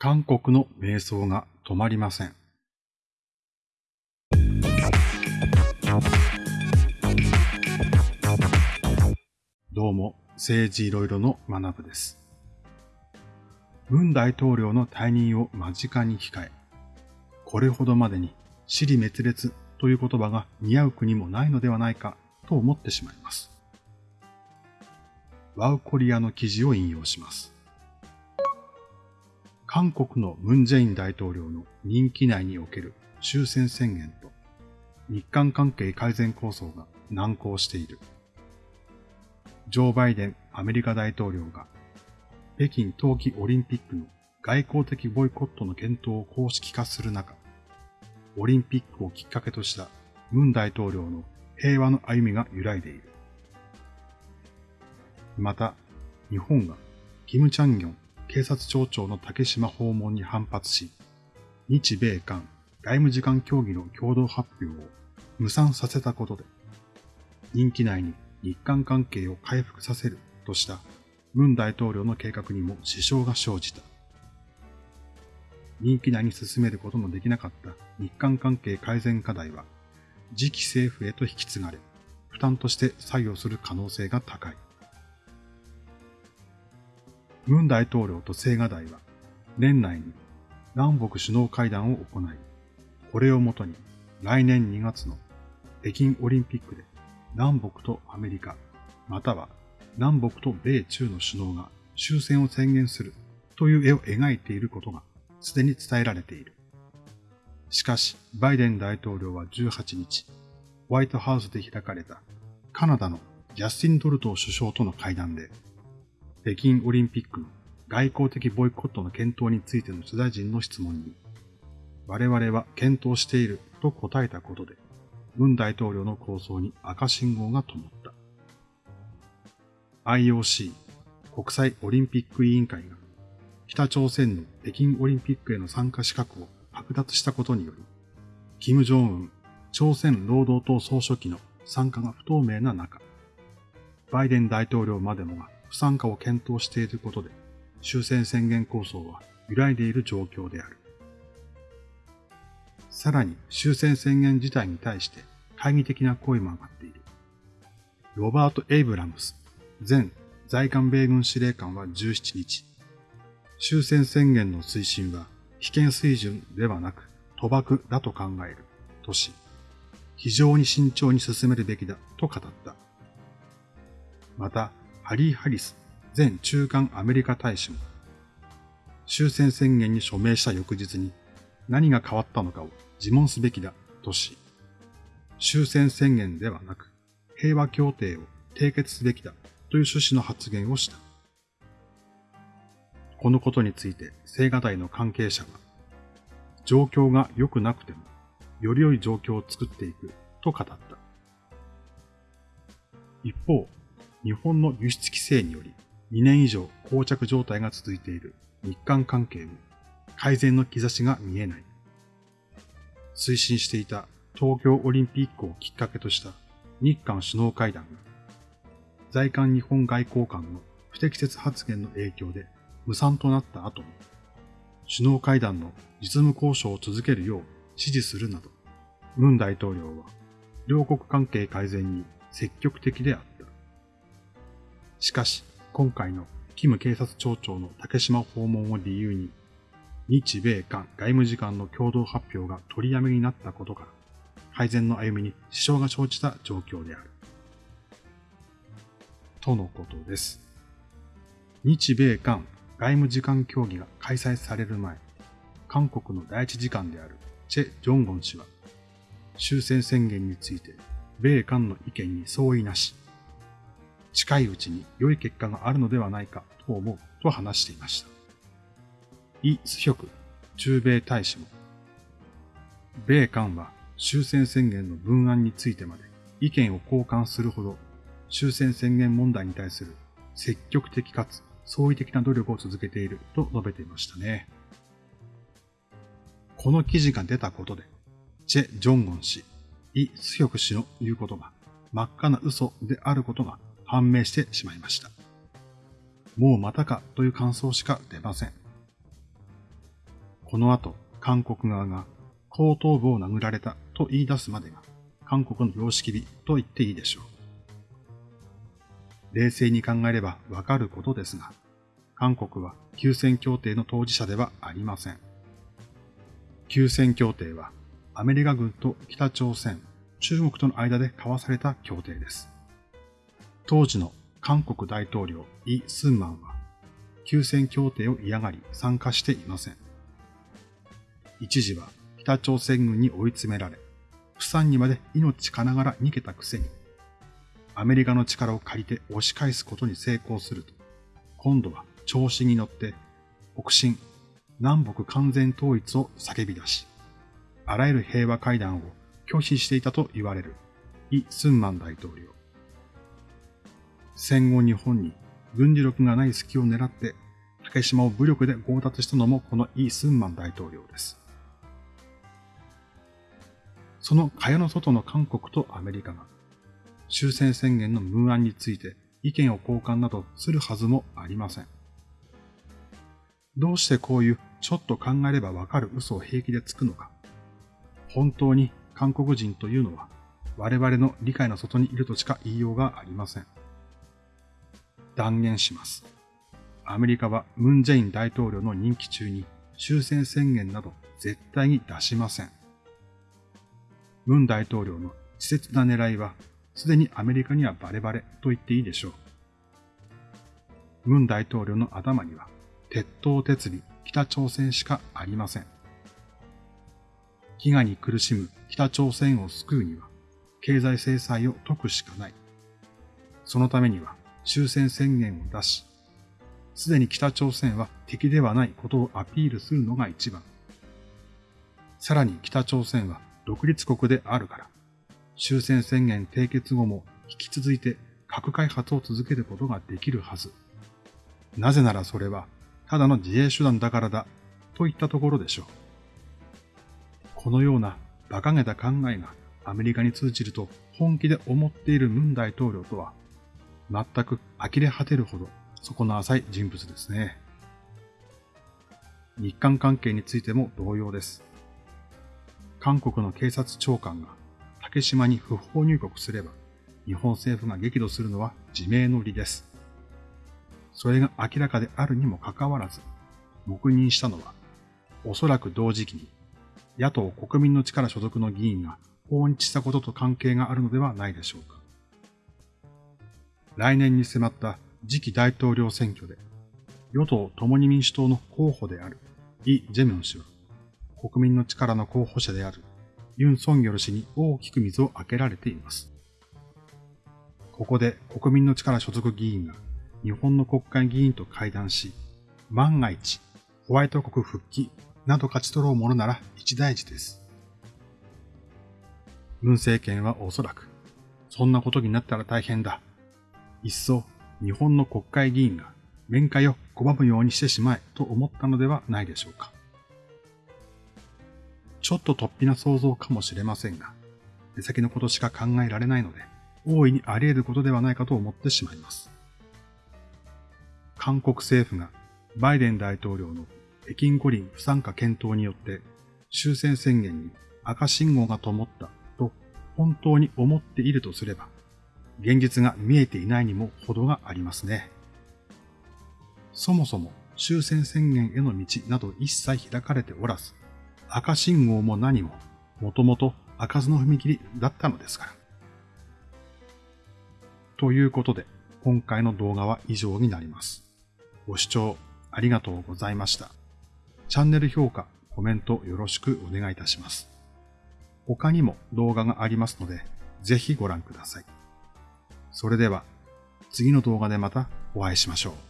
韓国の瞑想が止まりません。どうも、政治いろいろの学部です。文大統領の退任を間近に控え、これほどまでに死理滅裂という言葉が似合う国もないのではないかと思ってしまいます。ワウコリアの記事を引用します。韓国のムン・ジェイン大統領の任期内における終戦宣言と日韓関係改善構想が難航している。ジョー・バイデンアメリカ大統領が北京冬季オリンピックの外交的ボイコットの検討を公式化する中、オリンピックをきっかけとしたムン大統領の平和の歩みが揺らいでいる。また、日本がキム・チャンギョン警察庁長の竹島訪問に反発し、日米韓外務次官協議の共同発表を無産させたことで、任期内に日韓関係を回復させるとした文大統領の計画にも支障が生じた。任期内に進めることのできなかった日韓関係改善課題は、次期政府へと引き継がれ、負担として作用する可能性が高い。文大統領と青瓦台は年内に南北首脳会談を行い、これをもとに来年2月の北京オリンピックで南北とアメリカ、または南北と米中の首脳が終戦を宣言するという絵を描いていることがすでに伝えられている。しかし、バイデン大統領は18日、ホワイトハウスで開かれたカナダのジャスティン・ドルトー首相との会談で、北京オリンピックの外交的ボイコットの検討についての取材陣の質問に、我々は検討していると答えたことで、文大統領の構想に赤信号が灯った。IOC 国際オリンピック委員会が北朝鮮の北京オリンピックへの参加資格を剥奪したことにより、金正恩朝鮮労働党総書記の参加が不透明な中、バイデン大統領までもが不参加を検討していることで、終戦宣言構想は揺らいでいる状況である。さらに終戦宣言自体に対して懐疑的な声も上がっている。ロバート・エイブラムス前在韓米軍司令官は17日、終戦宣言の推進は危険水準ではなく賭博だと考えるとし、非常に慎重に進めるべきだと語った。また、ハリー・ハリス前中間アメリカ大使も、終戦宣言に署名した翌日に何が変わったのかを自問すべきだとし、終戦宣言ではなく平和協定を締結すべきだという趣旨の発言をした。このことについて青瓦台の関係者は、状況が良くなくても、より良い状況を作っていくと語った。一方、日本の輸出規制により2年以上膠着状態が続いている日韓関係も改善の兆しが見えない。推進していた東京オリンピックをきっかけとした日韓首脳会談が在韓日本外交官の不適切発言の影響で無産となった後も首脳会談の実務交渉を続けるよう指示するなど、文大統領は両国関係改善に積極的であった。しかし、今回のキム警察庁長の竹島訪問を理由に、日米韓外務次官の共同発表が取りやめになったことから、改善の歩みに支障が生じた状況である。とのことです。日米韓外務次官協議が開催される前、韓国の第一次官であるチェ・ジョンゴン氏は、終戦宣言について米韓の意見に相違なし、近いうちに良い結果があるのではないかと思うと話していました。イ・スヒョク中米大使も、米韓は終戦宣言の文案についてまで意見を交換するほど終戦宣言問題に対する積極的かつ相違的な努力を続けていると述べていましたね。この記事が出たことで、チェ・ジョンゴン氏、イ・スヒョク氏の言うことが真っ赤な嘘であることが判明してしまいました。もうまたかという感想しか出ません。この後、韓国側が後頭部を殴られたと言い出すまでが、韓国の様式美と言っていいでしょう。冷静に考えればわかることですが、韓国は休戦協定の当事者ではありません。休戦協定はアメリカ軍と北朝鮮、中国との間で交わされた協定です。当時の韓国大統領イ・スンマンは休戦協定を嫌がり参加していません。一時は北朝鮮軍に追い詰められ、プサンにまで命かながら逃げたくせに、アメリカの力を借りて押し返すことに成功すると、今度は調子に乗って、北進、南北完全統一を叫び出し、あらゆる平和会談を拒否していたと言われる、イ・スンマン大統領。戦後日本に軍事力がない隙を狙って竹島を武力で強奪したのもこのイー・スンマン大統領です。その蚊帳の外の韓国とアメリカが終戦宣言の無案について意見を交換などするはずもありません。どうしてこういうちょっと考えればわかる嘘を平気でつくのか。本当に韓国人というのは我々の理解の外にいるとしか言いようがありません。断言します。アメリカはムン・ジェイン大統領の任期中に終戦宣言など絶対に出しません。ムン大統領の稚拙な狙いはすでにアメリカにはバレバレと言っていいでしょう。ムン大統領の頭には鉄頭鉄尾北朝鮮しかありません。飢餓に苦しむ北朝鮮を救うには経済制裁を解くしかない。そのためには終戦宣言を出し、すでに北朝鮮は敵ではないことをアピールするのが一番。さらに北朝鮮は独立国であるから、終戦宣言締結後も引き続いて核開発を続けることができるはず。なぜならそれは、ただの自衛手段だからだ、といったところでしょう。このような馬鹿げた考えがアメリカに通じると本気で思っているムン大統領とは、全く呆れ果てるほど底の浅い人物ですね。日韓関係についても同様です。韓国の警察長官が竹島に不法入国すれば、日本政府が激怒するのは自明の理です。それが明らかであるにもかかわらず、黙認したのは、おそらく同時期に、野党国民の力所属の議員が訪日したことと関係があるのではないでしょうか。来年に迫った次期大統領選挙で、与党共に民主党の候補であるイ・ジェミョン氏は、国民の力の候補者であるユン・ソンギョル氏に大きく水を開けられています。ここで国民の力所属議員が日本の国会議員と会談し、万が一ホワイト国復帰など勝ち取ろうものなら一大事です。文政権はおそらく、そんなことになったら大変だ。いっそ日本の国会議員が面会を拒むようにしてしまえと思ったのではないでしょうか。ちょっと突飛な想像かもしれませんが、目先のことしか考えられないので、大いにあり得ることではないかと思ってしまいます。韓国政府がバイデン大統領の北京五輪不参加検討によって終戦宣言に赤信号が灯ったと本当に思っているとすれば、現実が見えていないにも程がありますね。そもそも終戦宣言への道など一切開かれておらず、赤信号も何も、もともと開かずの踏切だったのですから。ということで、今回の動画は以上になります。ご視聴ありがとうございました。チャンネル評価、コメントよろしくお願いいたします。他にも動画がありますので、ぜひご覧ください。それでは、次の動画でまたお会いしましょう。